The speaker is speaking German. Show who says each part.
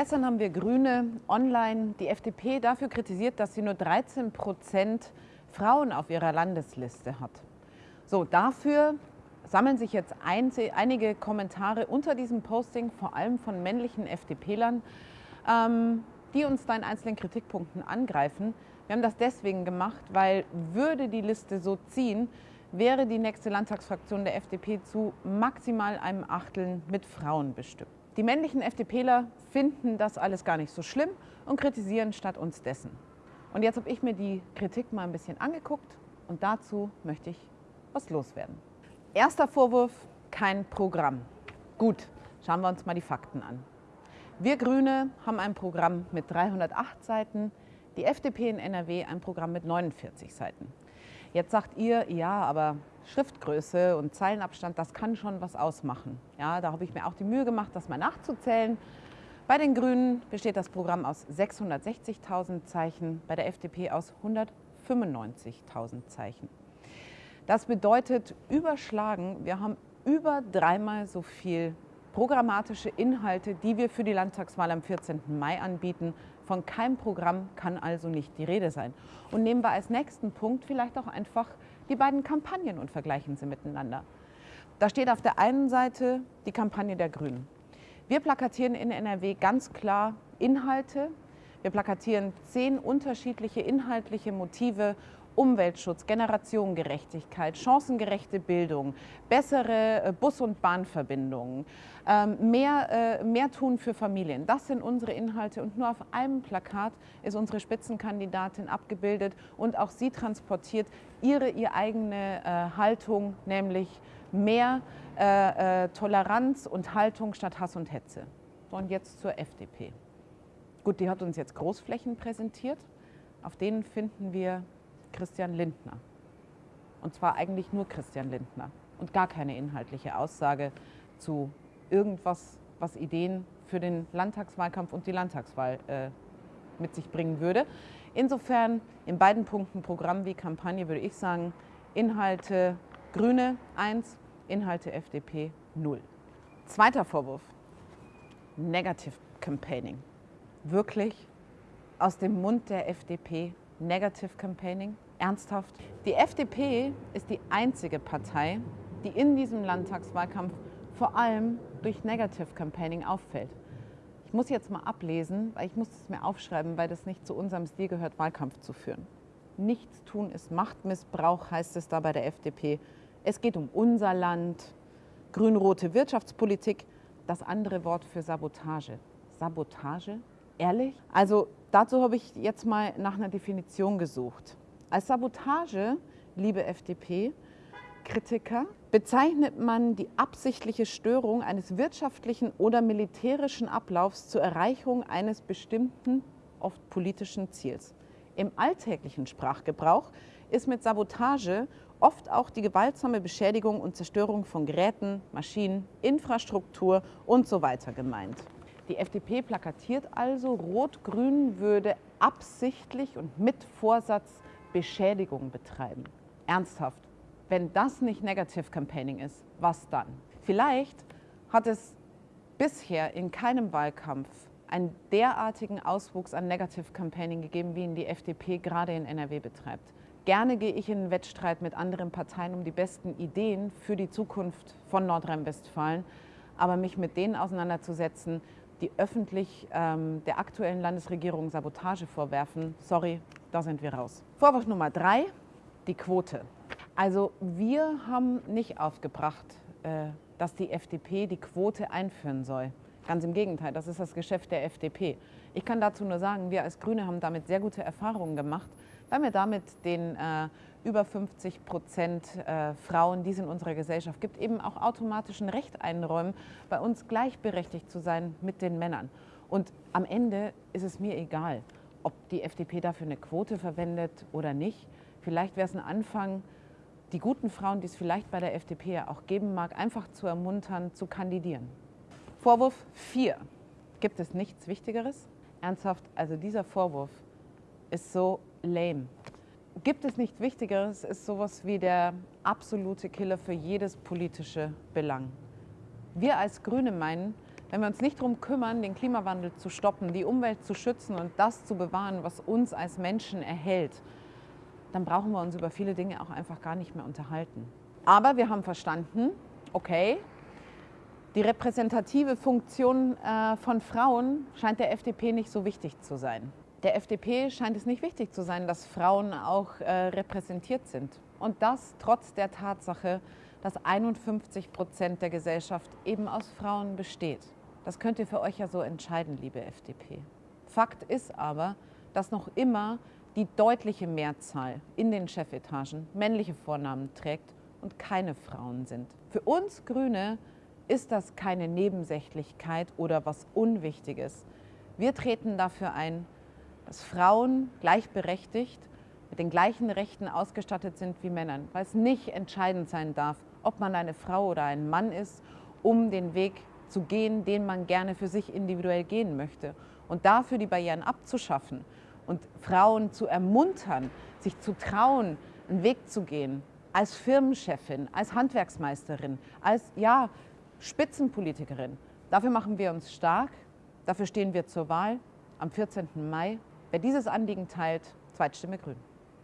Speaker 1: Gestern haben wir Grüne online die FDP dafür kritisiert, dass sie nur 13 Prozent Frauen auf ihrer Landesliste hat. So, dafür sammeln sich jetzt einige Kommentare unter diesem Posting, vor allem von männlichen FDP-Lern, ähm, die uns da in einzelnen Kritikpunkten angreifen. Wir haben das deswegen gemacht, weil würde die Liste so ziehen, wäre die nächste Landtagsfraktion der FDP zu maximal einem Achteln mit Frauen bestückt. Die männlichen FDPler finden das alles gar nicht so schlimm und kritisieren statt uns dessen. Und jetzt habe ich mir die Kritik mal ein bisschen angeguckt und dazu möchte ich was loswerden. Erster Vorwurf, kein Programm. Gut, schauen wir uns mal die Fakten an. Wir Grüne haben ein Programm mit 308 Seiten, die FDP in NRW ein Programm mit 49 Seiten. Jetzt sagt ihr, ja, aber Schriftgröße und Zeilenabstand, das kann schon was ausmachen. Ja, da habe ich mir auch die Mühe gemacht, das mal nachzuzählen. Bei den Grünen besteht das Programm aus 660.000 Zeichen, bei der FDP aus 195.000 Zeichen. Das bedeutet überschlagen, wir haben über dreimal so viel programmatische Inhalte, die wir für die Landtagswahl am 14. Mai anbieten. Von keinem Programm kann also nicht die Rede sein. Und nehmen wir als nächsten Punkt vielleicht auch einfach die beiden Kampagnen und vergleichen sie miteinander. Da steht auf der einen Seite die Kampagne der Grünen. Wir plakatieren in NRW ganz klar Inhalte. Wir plakatieren zehn unterschiedliche inhaltliche Motive Umweltschutz, Generationengerechtigkeit, chancengerechte Bildung, bessere äh, Bus- und Bahnverbindungen, ähm, mehr, äh, mehr tun für Familien. Das sind unsere Inhalte und nur auf einem Plakat ist unsere Spitzenkandidatin abgebildet und auch sie transportiert ihre, ihre eigene äh, Haltung, nämlich mehr Toleranz und Haltung statt Hass und Hetze. Und jetzt zur FDP. Gut, die hat uns jetzt Großflächen präsentiert. Auf denen finden wir Christian Lindner. Und zwar eigentlich nur Christian Lindner und gar keine inhaltliche Aussage zu irgendwas, was Ideen für den Landtagswahlkampf und die Landtagswahl äh, mit sich bringen würde. Insofern in beiden Punkten Programm wie Kampagne würde ich sagen, Inhalte Grüne 1, Inhalte FDP 0. Zweiter Vorwurf, Negative Campaigning. Wirklich aus dem Mund der FDP Negative Campaigning? Ernsthaft? Die FDP ist die einzige Partei, die in diesem Landtagswahlkampf vor allem durch Negative Campaigning auffällt. Ich muss jetzt mal ablesen, weil ich muss es mir aufschreiben, weil das nicht zu unserem Stil gehört, Wahlkampf zu führen. Nichts tun ist Machtmissbrauch, heißt es da bei der FDP. Es geht um unser Land, grün-rote Wirtschaftspolitik, das andere Wort für Sabotage. Sabotage? Ehrlich? Also dazu habe ich jetzt mal nach einer Definition gesucht. Als Sabotage, liebe FDP-Kritiker, bezeichnet man die absichtliche Störung eines wirtschaftlichen oder militärischen Ablaufs zur Erreichung eines bestimmten, oft politischen Ziels. Im alltäglichen Sprachgebrauch ist mit Sabotage oft auch die gewaltsame Beschädigung und Zerstörung von Geräten, Maschinen, Infrastruktur und so weiter gemeint. Die FDP plakatiert also, Rot-Grün würde absichtlich und mit Vorsatz Beschädigung betreiben. Ernsthaft, wenn das nicht Negative Campaigning ist, was dann? Vielleicht hat es bisher in keinem Wahlkampf einen derartigen Auswuchs an Negative Campaigning gegeben, wie ihn die FDP gerade in NRW betreibt. Gerne gehe ich in einen Wettstreit mit anderen Parteien um die besten Ideen für die Zukunft von Nordrhein-Westfalen, aber mich mit denen auseinanderzusetzen, die öffentlich ähm, der aktuellen Landesregierung Sabotage vorwerfen, sorry, da sind wir raus. Vorwurf Nummer drei, die Quote. Also wir haben nicht aufgebracht, äh, dass die FDP die Quote einführen soll. Ganz im Gegenteil, das ist das Geschäft der FDP. Ich kann dazu nur sagen, wir als Grüne haben damit sehr gute Erfahrungen gemacht, weil wir damit den äh, über 50 Prozent äh, Frauen, die es in unserer Gesellschaft gibt, eben auch automatisch ein Recht einräumen, bei uns gleichberechtigt zu sein mit den Männern. Und am Ende ist es mir egal, ob die FDP dafür eine Quote verwendet oder nicht. Vielleicht wäre es ein Anfang, die guten Frauen, die es vielleicht bei der FDP ja auch geben mag, einfach zu ermuntern, zu kandidieren. Vorwurf 4. Gibt es nichts Wichtigeres? Ernsthaft, also dieser Vorwurf ist so lame gibt es nichts Wichtigeres, ist sowas wie der absolute Killer für jedes politische Belang. Wir als Grüne meinen, Wenn wir uns nicht darum kümmern, den Klimawandel zu stoppen, die Umwelt zu schützen und das zu bewahren, was uns als Menschen erhält, dann brauchen wir uns über viele Dinge auch einfach gar nicht mehr unterhalten. Aber wir haben verstanden, okay, die repräsentative Funktion äh, von Frauen scheint der FDP nicht so wichtig zu sein. Der FDP scheint es nicht wichtig zu sein, dass Frauen auch äh, repräsentiert sind. Und das trotz der Tatsache, dass 51 Prozent der Gesellschaft eben aus Frauen besteht. Das könnt ihr für euch ja so entscheiden, liebe FDP. Fakt ist aber, dass noch immer die deutliche Mehrzahl in den Chefetagen männliche Vornamen trägt und keine Frauen sind. Für uns Grüne ist das keine Nebensächlichkeit oder was Unwichtiges. Wir treten dafür ein, dass Frauen gleichberechtigt mit den gleichen Rechten ausgestattet sind wie Männer, weil es nicht entscheidend sein darf, ob man eine Frau oder ein Mann ist, um den Weg zu gehen, den man gerne für sich individuell gehen möchte. Und dafür die Barrieren abzuschaffen und Frauen zu ermuntern, sich zu trauen, einen Weg zu gehen, als Firmenchefin, als Handwerksmeisterin, als ja, Spitzenpolitikerin. Dafür machen wir uns stark, dafür stehen wir zur Wahl am 14. Mai. Wer dieses Anliegen teilt, Zweitstimme Grün.